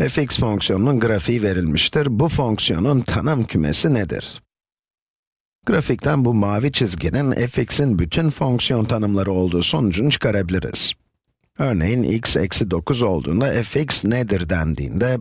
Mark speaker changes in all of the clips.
Speaker 1: fx fonksiyonunun grafiği verilmiştir. Bu fonksiyonun tanım kümesi nedir? Grafikten bu mavi çizginin fx'in bütün fonksiyon tanımları olduğu sonucunu çıkarabiliriz. Örneğin x eksi 9 olduğunda fx nedir dendiğinde,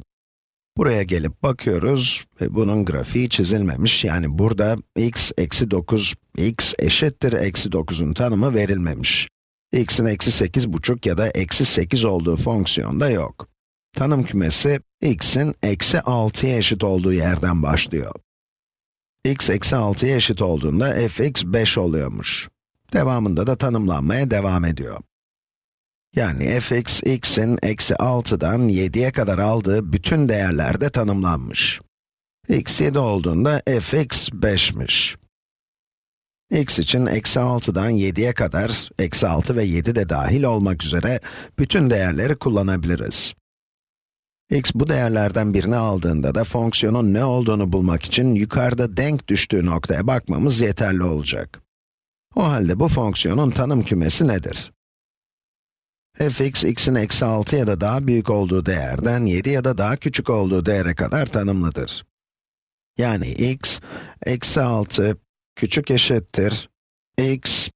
Speaker 1: buraya gelip bakıyoruz ve bunun grafiği çizilmemiş. Yani burada x eksi 9, x eşittir eksi 9'un tanımı verilmemiş. x'in eksi 8 buçuk ya da eksi 8 olduğu fonksiyonda yok. Tanım kümesi, x'in eksi 6'ya eşit olduğu yerden başlıyor. x eksi 6'ya eşit olduğunda fx 5 oluyormuş. Devamında da tanımlanmaya devam ediyor. Yani fx, x'in eksi 6'dan 7'ye kadar aldığı bütün değerlerde tanımlanmış. x 7 olduğunda fx 5'miş. x için eksi 6'dan 7'ye kadar, eksi 6 ve 7 de dahil olmak üzere bütün değerleri kullanabiliriz. X bu değerlerden birini aldığında da fonksiyonun ne olduğunu bulmak için yukarıda denk düştüğü noktaya bakmamız yeterli olacak. O halde bu fonksiyonun tanım kümesi nedir? fx, x'in eksi 6 ya da daha büyük olduğu değerden 7 ya da daha küçük olduğu değere kadar tanımlıdır. Yani x, eksi 6 küçük eşittir, x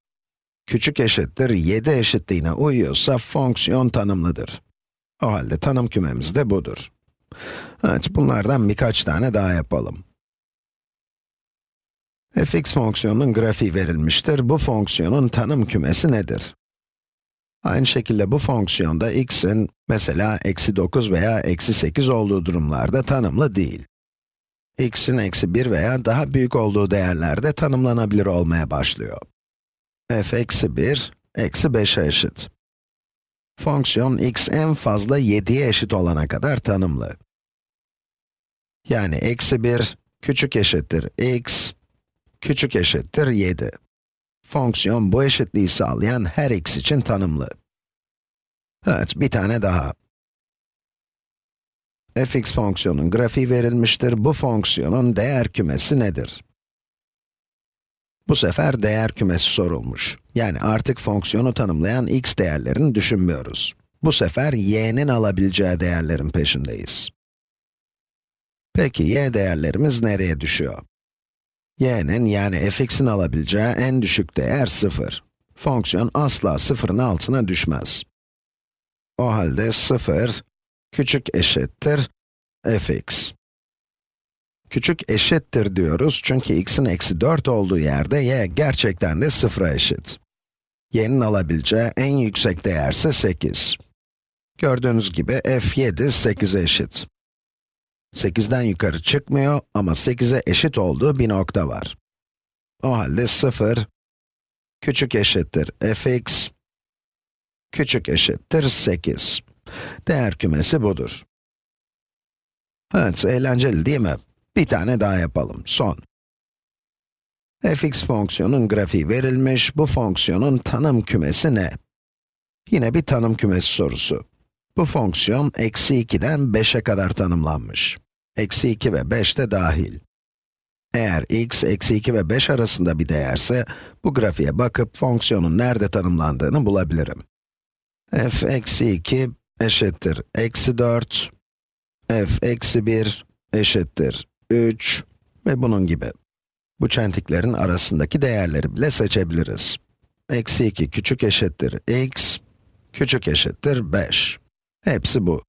Speaker 1: küçük eşittir 7 eşitliğine uyuyorsa fonksiyon tanımlıdır. O halde tanım kümemiz de budur. Evet, bunlardan birkaç tane daha yapalım. fx fonksiyonunun grafiği verilmiştir. Bu fonksiyonun tanım kümesi nedir? Aynı şekilde bu fonksiyonda x'in mesela eksi 9 veya eksi 8 olduğu durumlarda tanımlı değil. x'in eksi 1 veya daha büyük olduğu değerlerde tanımlanabilir olmaya başlıyor. f eksi 1, eksi 5'e eşit. Fonksiyon x en fazla 7'ye eşit olana kadar tanımlı. Yani eksi 1 küçük eşittir x, küçük eşittir 7. Fonksiyon bu eşitliği sağlayan her x için tanımlı. Evet, bir tane daha. fx fonksiyonun grafiği verilmiştir. Bu fonksiyonun değer kümesi nedir? Bu sefer değer kümesi sorulmuş. Yani artık fonksiyonu tanımlayan x değerlerini düşünmüyoruz. Bu sefer y'nin alabileceği değerlerin peşindeyiz. Peki y değerlerimiz nereye düşüyor? y'nin yani fx'in alabileceği en düşük değer 0. Fonksiyon asla sıfırın altına düşmez. O halde 0 küçük eşittir fx. Küçük eşittir diyoruz çünkü x'in eksi 4 olduğu yerde y gerçekten de 0'a eşit. y'nin alabileceği en yüksek değer ise 8. Gördüğünüz gibi f 7 8'e eşit. 8'den yukarı çıkmıyor ama 8'e eşit olduğu bir nokta var. O halde 0 küçük eşittir fx küçük eşittir 8. Değer kümesi budur. Evet, eğlenceli değil mi? Bir tane daha yapalım, son. fx fonksiyonun grafiği verilmiş, bu fonksiyonun tanım kümesi ne? Yine bir tanım kümesi sorusu. Bu fonksiyon eksi 2'den 5'e kadar tanımlanmış. Eksi 2 ve 5 de dahil. Eğer x, eksi 2 ve 5 arasında bir değerse, bu grafiğe bakıp fonksiyonun nerede tanımlandığını bulabilirim. f eksi 2 eşittir eksi 4, f eksi 1 eşittir 3 ve bunun gibi. Bu çentiklerin arasındaki değerleri bile seçebiliriz. Eksi 2 küçük eşittir x, küçük eşittir 5. Hepsi bu.